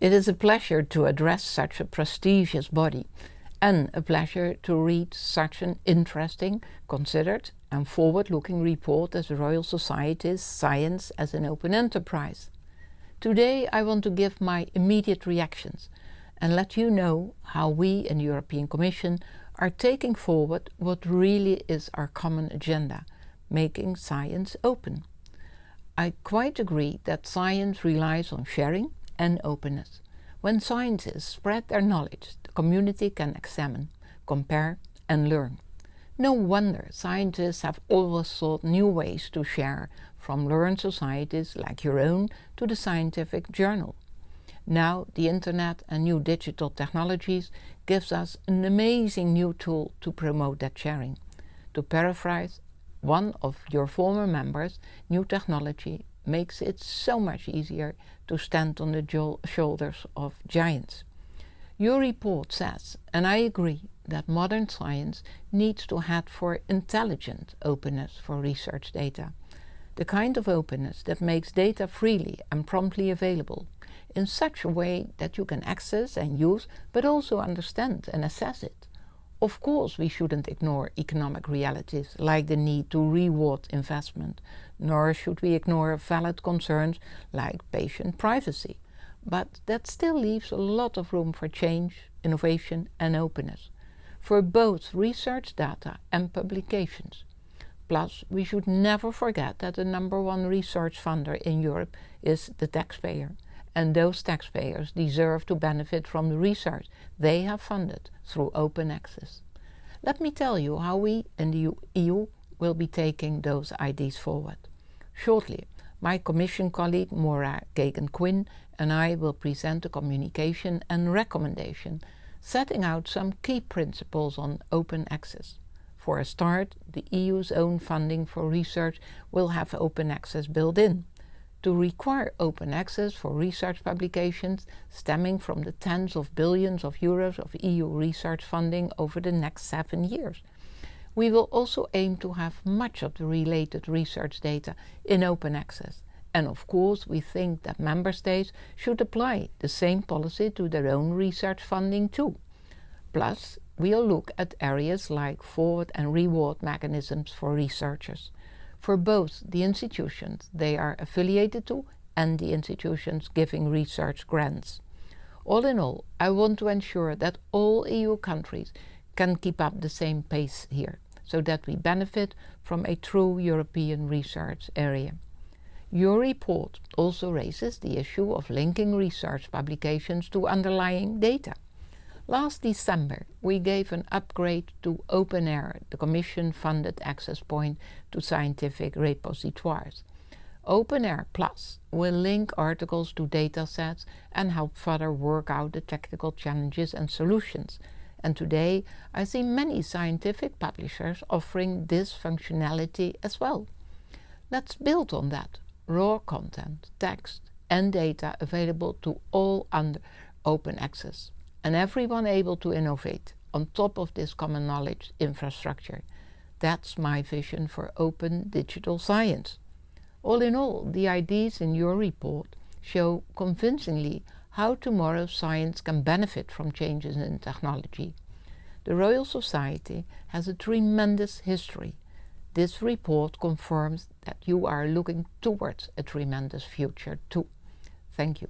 It is a pleasure to address such a prestigious body and a pleasure to read such an interesting, considered and forward-looking report as the Royal Society's Science as an Open Enterprise. Today I want to give my immediate reactions and let you know how we in the European Commission are taking forward what really is our common agenda, making science open. I quite agree that science relies on sharing and openness. When scientists spread their knowledge, the community can examine, compare and learn. No wonder scientists have always sought new ways to share, from learned societies like your own to the scientific journal. Now the internet and new digital technologies gives us an amazing new tool to promote that sharing. To paraphrase one of your former members, new technology makes it so much easier to stand on the shoulders of giants. Your report says, and I agree, that modern science needs to head for intelligent openness for research data. The kind of openness that makes data freely and promptly available in such a way that you can access and use, but also understand and assess it. Of course, we shouldn't ignore economic realities like the need to reward investment, nor should we ignore valid concerns like patient privacy. But that still leaves a lot of room for change, innovation and openness, for both research data and publications. Plus, we should never forget that the number one research funder in Europe is the taxpayer and those taxpayers deserve to benefit from the research they have funded through open access. Let me tell you how we in the EU will be taking those ideas forward. Shortly, my Commission colleague Máire Geoghegan-Quinn and I will present a communication and recommendation setting out some key principles on open access. For a start, the EU's own funding for research will have open access built in to require open access for research publications stemming from the tens of billions of euros of EU research funding over the next seven years. We will also aim to have much of the related research data in open access. And of course, we think that member states should apply the same policy to their own research funding too. Plus, we'll look at areas like forward and reward mechanisms for researchers for both the institutions they are affiliated to and the institutions giving research grants. All in all, I want to ensure that all EU countries can keep up the same pace here, so that we benefit from a true European research area. Your report also raises the issue of linking research publications to underlying data. Last December, we gave an upgrade to OpenAIRE, the Commission-funded access point to scientific repositories. OpenAIRE Plus will link articles to datasets and help further work out the technical challenges and solutions. And today, I see many scientific publishers offering this functionality as well. Let's build on that. Raw content, text and data available to all under open access and everyone able to innovate on top of this common knowledge infrastructure. That's my vision for open digital science. All in all, the ideas in your report show convincingly how tomorrow's science can benefit from changes in technology. The Royal Society has a tremendous history. This report confirms that you are looking towards a tremendous future too. Thank you.